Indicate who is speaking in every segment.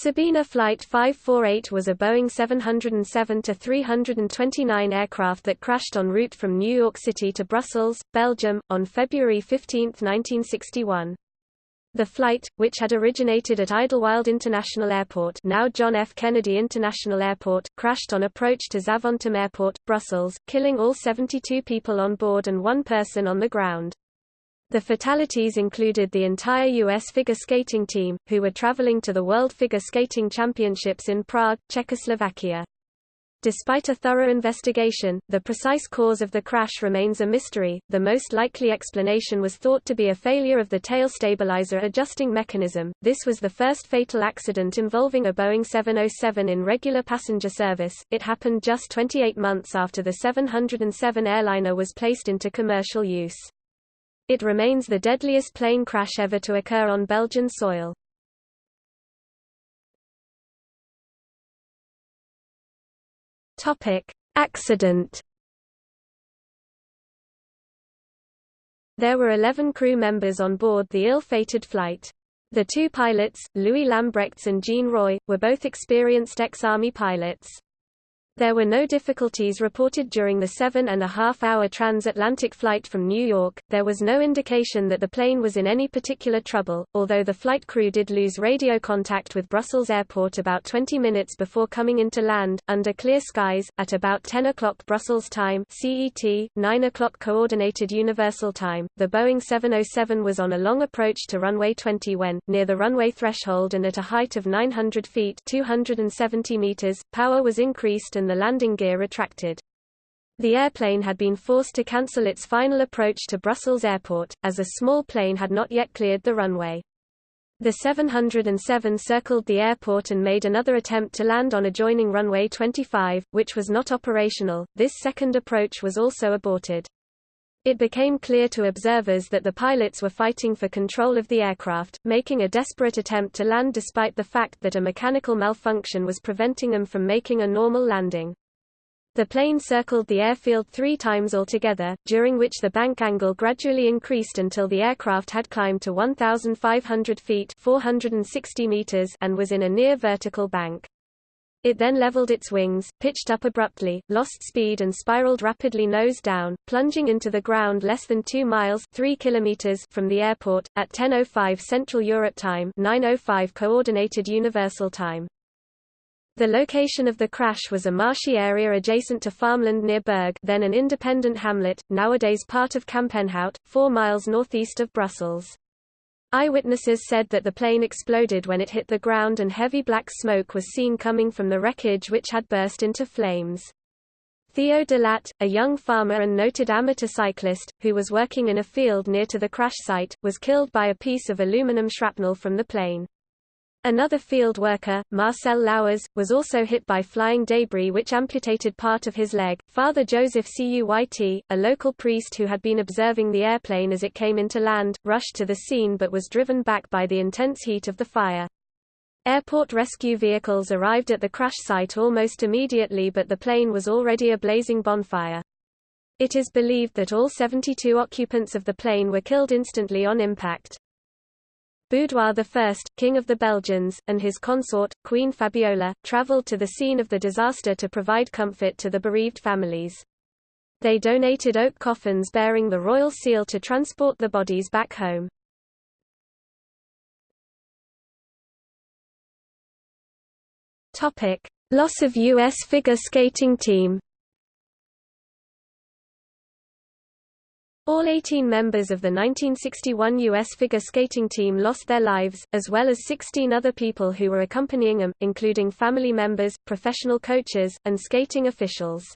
Speaker 1: Sabena Flight 548 was a Boeing 707-329 aircraft that crashed en route from New York City to Brussels, Belgium, on February 15, 1961. The flight, which had originated at Idlewild International Airport now John F. Kennedy International Airport, crashed on approach to Zaventem Airport, Brussels, killing all 72 people on board and one person on the ground. The fatalities included the entire U.S. figure skating team, who were traveling to the World Figure Skating Championships in Prague, Czechoslovakia. Despite a thorough investigation, the precise cause of the crash remains a mystery. The most likely explanation was thought to be a failure of the tail stabilizer adjusting mechanism. This was the first fatal accident involving a Boeing 707 in regular passenger service. It happened just 28 months after the 707 airliner was placed into commercial use. It remains the deadliest plane crash ever to occur on Belgian soil. Topic: Accident. There were 11 crew members on board the ill-fated flight. The two pilots, Louis Lambrechts and Jean Roy, were both experienced ex-Army pilots. There were no difficulties reported during the seven and a half hour transatlantic flight from New York. There was no indication that the plane was in any particular trouble, although the flight crew did lose radio contact with Brussels Airport about 20 minutes before coming into land, under clear skies, at about 10 o'clock Brussels time CET, 9 o'clock Coordinated Universal Time. The Boeing 707 was on a long approach to runway 20 when, near the runway threshold and at a height of 900 feet 270 meters, power was increased and the landing gear retracted. The airplane had been forced to cancel its final approach to Brussels Airport, as a small plane had not yet cleared the runway. The 707 circled the airport and made another attempt to land on adjoining runway 25, which was not operational. This second approach was also aborted. It became clear to observers that the pilots were fighting for control of the aircraft, making a desperate attempt to land despite the fact that a mechanical malfunction was preventing them from making a normal landing. The plane circled the airfield three times altogether, during which the bank angle gradually increased until the aircraft had climbed to 1,500 feet 460 meters and was in a near vertical bank. It then leveled its wings, pitched up abruptly, lost speed and spiraled rapidly nose down, plunging into the ground less than 2 miles 3 kilometers from the airport, at 10.05 Central Europe Time 9.05 Coordinated Universal Time. The location of the crash was a marshy area adjacent to farmland near Berg then an independent hamlet, nowadays part of Kampenhout, 4 miles northeast of Brussels. Eyewitnesses said that the plane exploded when it hit the ground and heavy black smoke was seen coming from the wreckage which had burst into flames. Theo Delat, a young farmer and noted amateur cyclist, who was working in a field near to the crash site, was killed by a piece of aluminum shrapnel from the plane. Another field worker, Marcel Lauwers, was also hit by flying debris which amputated part of his leg. Father Joseph Cuyt, a local priest who had been observing the airplane as it came into land, rushed to the scene but was driven back by the intense heat of the fire. Airport rescue vehicles arrived at the crash site almost immediately but the plane was already a blazing bonfire. It is believed that all 72 occupants of the plane were killed instantly on impact. Baudouin I, King of the Belgians, and his consort, Queen Fabiola, travelled to the scene of the disaster to provide comfort to the bereaved families. They donated oak coffins bearing the royal seal to transport the bodies back home. Loss of U.S. figure skating team All 18 members of the 1961 U.S. figure skating team lost their lives, as well as 16 other people who were accompanying them, including family members, professional coaches, and skating officials.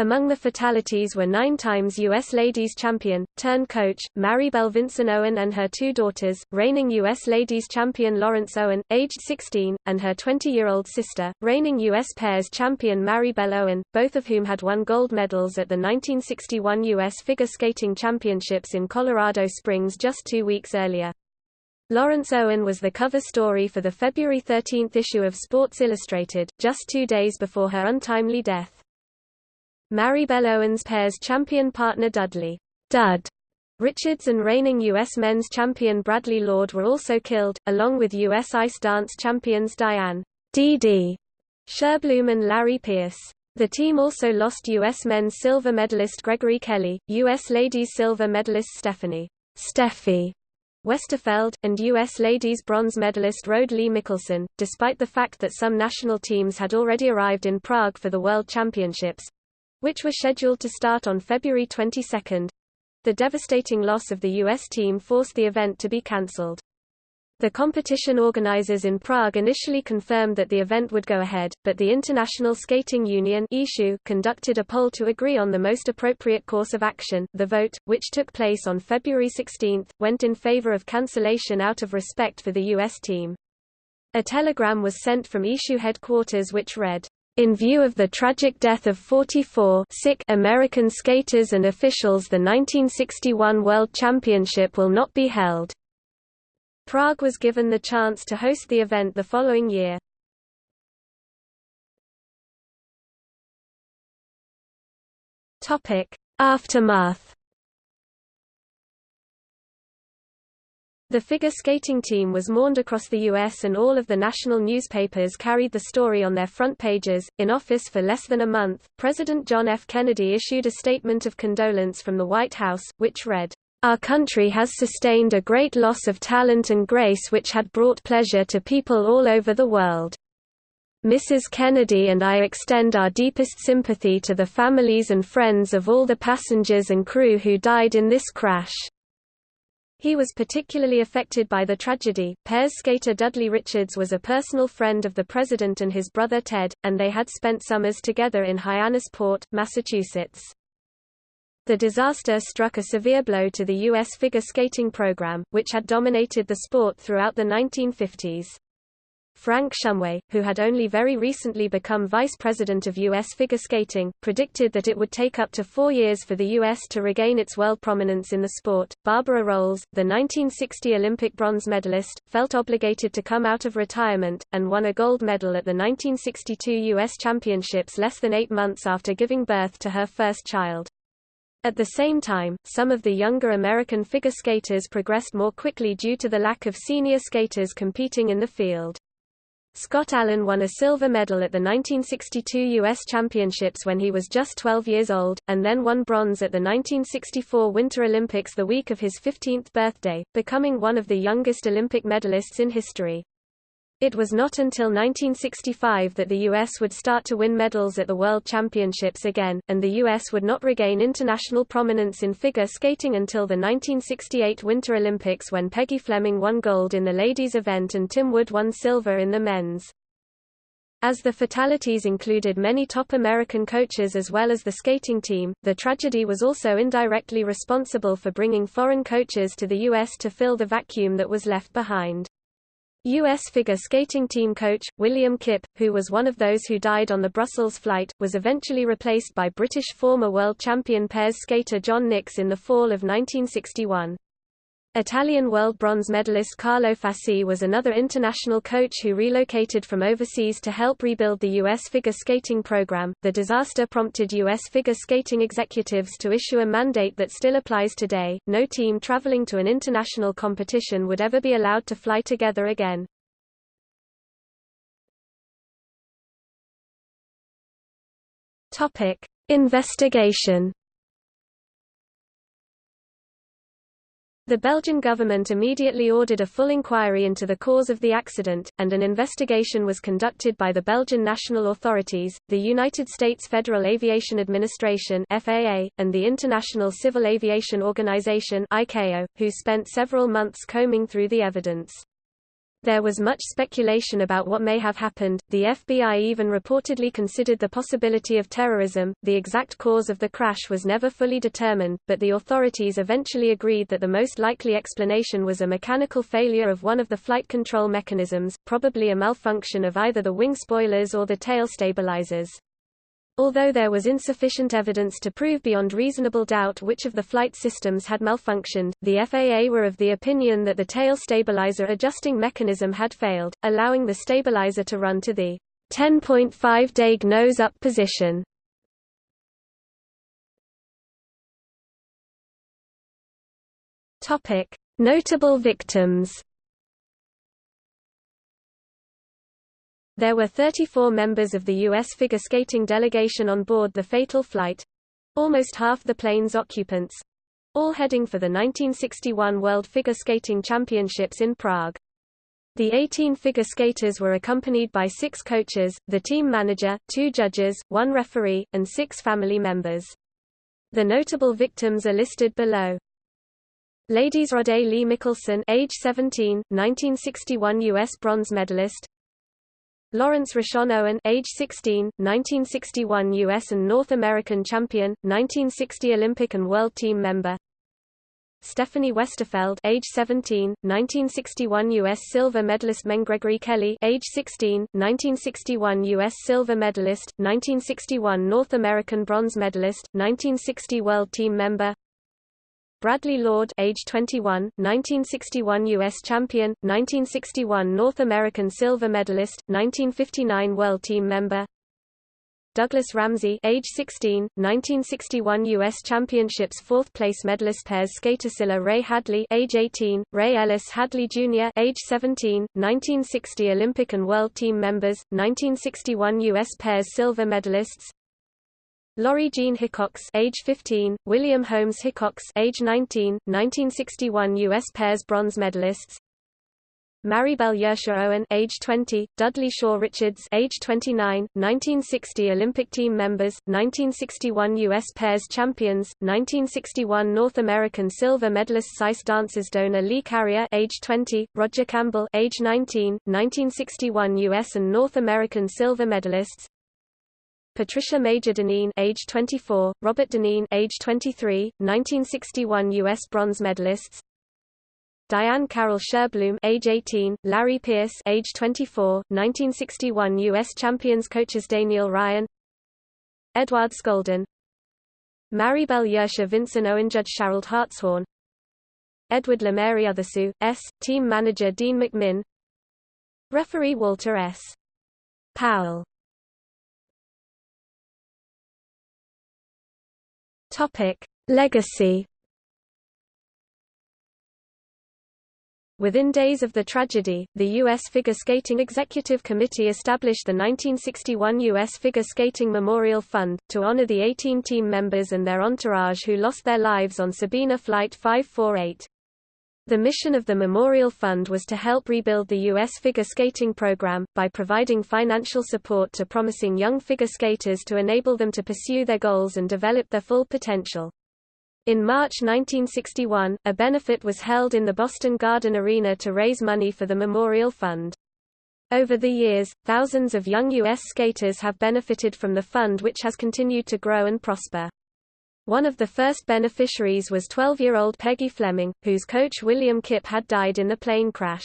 Speaker 1: Among the fatalities were nine times U.S. Ladies Champion, turn coach, Maribel Vinson Owen and her two daughters, reigning U.S. Ladies Champion Laurence Owen, aged 16, and her 20-year-old sister, reigning U.S. Pairs Champion Maribel Owen, both of whom had won gold medals at the 1961 U.S. Figure Skating Championships in Colorado Springs just two weeks earlier. Laurence Owen was the cover story for the February 13 issue of Sports Illustrated, just two days before her untimely death. Maribel Owens pairs champion partner Dudley Dud Richards and reigning U.S. men's champion Bradley Lord were also killed, along with U.S. ice dance champions Diane Dee Dee Sherbloom and Larry Pierce. The team also lost U.S. men's silver medalist Gregory Kelly, U.S. ladies silver medalist Stephanie Steffi Westerfeld, and U.S. ladies bronze medalist Rhode Lee Michelson, despite the fact that some national teams had already arrived in Prague for the World Championships—which were scheduled to start on February 22. The devastating loss of the U.S. team forced the event to be cancelled. The competition organizers in Prague initially confirmed that the event would go ahead, but the International Skating Union conducted a poll to agree on the most appropriate course of action. The vote, which took place on February 16, went in favor of cancellation out of respect for the U.S. team. A telegram was sent from ISU headquarters which read, in view of the tragic death of 44 sick American skaters and officials the 1961 World Championship will not be held. Prague was given the chance to host the event the following year. Aftermath The figure skating team was mourned across the U.S. and all of the national newspapers carried the story on their front pages. In office for less than a month, President John F. Kennedy issued a statement of condolence from the White House, which read, our country has sustained a great loss of talent and grace which had brought pleasure to people all over the world. Mrs. Kennedy and I extend our deepest sympathy to the families and friends of all the passengers and crew who died in this crash. He was particularly affected by the tragedy. Pairs skater Dudley Richards was a personal friend of the president and his brother Ted, and they had spent summers together in Hyannisport, Massachusetts. The disaster struck a severe blow to the U.S. figure skating program, which had dominated the sport throughout the 1950s. Frank Shumway, who had only very recently become vice president of U.S. figure skating, predicted that it would take up to four years for the U.S. to regain its world prominence in the sport. Barbara Roles, the 1960 Olympic bronze medalist, felt obligated to come out of retirement, and won a gold medal at the 1962 U.S. Championships less than eight months after giving birth to her first child. At the same time, some of the younger American figure skaters progressed more quickly due to the lack of senior skaters competing in the field. Scott Allen won a silver medal at the 1962 U.S. Championships when he was just 12 years old, and then won bronze at the 1964 Winter Olympics the week of his 15th birthday, becoming one of the youngest Olympic medalists in history. It was not until 1965 that the U.S. would start to win medals at the World Championships again, and the U.S. would not regain international prominence in figure skating until the 1968 Winter Olympics when Peggy Fleming won gold in the ladies' event and Tim Wood won silver in the men's. As the fatalities included many top American coaches as well as the skating team, the tragedy was also indirectly responsible for bringing foreign coaches to the U.S. to fill the vacuum that was left behind. U.S. figure skating team coach, William Kipp, who was one of those who died on the Brussels flight, was eventually replaced by British former world champion pairs skater John Nicks in the fall of 1961. Italian world bronze medalist Carlo Fassi was another international coach who relocated from overseas to help rebuild the U.S. figure skating program. The disaster prompted U.S. figure skating executives to issue a mandate that still applies today no team traveling to an international competition would ever be allowed to fly together again. Investigation The Belgian government immediately ordered a full inquiry into the cause of the accident, and an investigation was conducted by the Belgian national authorities, the United States Federal Aviation Administration (FAA), and the International Civil Aviation Organization (ICAO), who spent several months combing through the evidence. There was much speculation about what may have happened. The FBI even reportedly considered the possibility of terrorism. The exact cause of the crash was never fully determined, but the authorities eventually agreed that the most likely explanation was a mechanical failure of one of the flight control mechanisms, probably a malfunction of either the wing spoilers or the tail stabilizers. Although there was insufficient evidence to prove beyond reasonable doubt which of the flight systems had malfunctioned, the FAA were of the opinion that the tail stabilizer adjusting mechanism had failed, allowing the stabilizer to run to the 10.5 deg nose-up position. Notable victims. There were 34 members of the U.S. figure skating delegation on board the fatal flight almost half the plane's occupants all heading for the 1961 World Figure Skating Championships in Prague. The 18 figure skaters were accompanied by six coaches, the team manager, two judges, one referee, and six family members. The notable victims are listed below. Ladies Rhode Lee Michelson age 17, 1961 U.S. bronze medalist Laurence Rochon Owen age 16, 1961 U.S. and North American champion, 1960 Olympic and World Team member Stephanie Westerfeld age 17, 1961 U.S. silver medalist Gregory Kelly age 16, 1961 U.S. silver medalist, 1961 North American bronze medalist, 1960 World Team member Bradley Lord age 21, 1961 U.S. champion, 1961 North American silver medalist, 1959 World Team member Douglas Ramsey age 16, 1961 U.S. Championships fourth-place medalist pairs skater Cilla Ray Hadley age 18, Ray Ellis Hadley Jr. age 17, 1960 Olympic and World Team members, 1961 U.S. pairs silver medalists Lori Jean Hickox age 15, William Holmes Hickox age 19, 1961 US pairs bronze medalists. Maribel Yerxa Owen age 20, Dudley Shaw Richards age 29, 1960 Olympic team members, 1961 US pairs champions, 1961 North American silver medalist Ice dancers Dona Lee Carrier age 20, Roger Campbell age 19, 1961 US and North American silver medalists, Patricia Major Deneen age 24, Robert Deneen age 23, 1961 US bronze medalists. Diane Carroll Sherbloom age 18, Larry Pierce age 24, 1961 US champions coaches Daniel Ryan. Edward Scholdan. Maribel Yerxa Vinson Owen Judge Sharald Hartshorne. Edward LeMaire Othersu, S. Team manager Dean McMinn. Referee Walter S. Powell Topic: Legacy. Within days of the tragedy, the U.S. Figure Skating Executive Committee established the 1961 U.S. Figure Skating Memorial Fund, to honor the 18 team members and their entourage who lost their lives on Sabena Flight 548. The mission of the Memorial Fund was to help rebuild the U.S. figure skating program, by providing financial support to promising young figure skaters to enable them to pursue their goals and develop their full potential. In March 1961, a benefit was held in the Boston Garden Arena to raise money for the Memorial Fund. Over the years, thousands of young U.S. skaters have benefited from the fund which has continued to grow and prosper. One of the first beneficiaries was 12-year-old Peggy Fleming, whose coach William Kipp had died in the plane crash.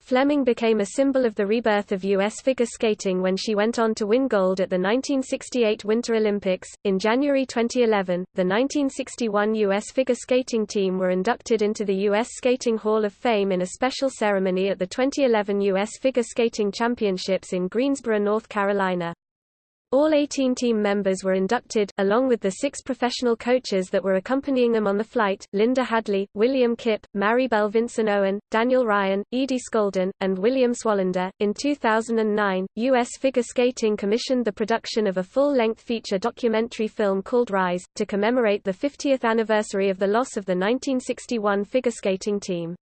Speaker 1: Fleming became a symbol of the rebirth of U.S. figure skating when she went on to win gold at the 1968 Winter Olympics. In January 2011, the 1961 U.S. figure skating team were inducted into the U.S. Skating Hall of Fame in a special ceremony at the 2011 U.S. Figure Skating Championships in Greensboro, North Carolina. All 18 team members were inducted, along with the six professional coaches that were accompanying them on the flight, Linda Hadley, William Kipp, Maribel Vinson Owen, Daniel Ryan, Edi Scholdan, and William Swalander. In 2009, U.S. Figure Skating commissioned the production of a full-length feature documentary film called Rise, to commemorate the 50th anniversary of the loss of the 1961 figure skating team.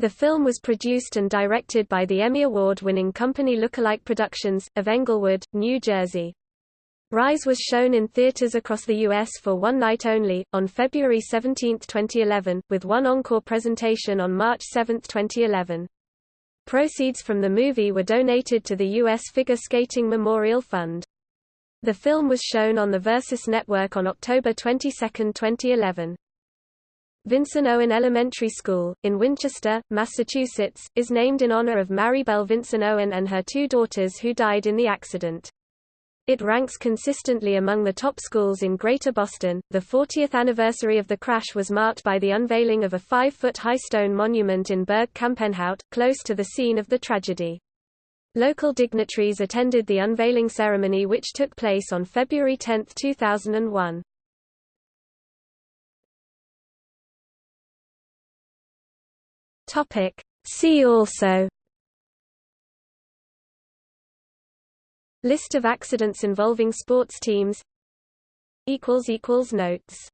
Speaker 1: The film was produced and directed by the Emmy Award-winning company Lookalike Productions, of Englewood, New Jersey. Rise was shown in theaters across the U.S. for one night only, on February 17, 2011, with one encore presentation on March 7, 2011. Proceeds from the movie were donated to the U.S. Figure Skating Memorial Fund. The film was shown on the Versus Network on October 22, 2011. Vinson Owen Elementary School, in Winchester, Massachusetts, is named in honor of Maribel Vinson Owen and her two daughters who died in the accident. It ranks consistently among the top schools in Greater Boston. The 40th anniversary of the crash was marked by the unveiling of a five foot high stone monument in Berg Kampenhout, close to the scene of the tragedy. Local dignitaries attended the unveiling ceremony which took place on February 10, 2001. Topic. See also. List of accidents involving sports teams. Notes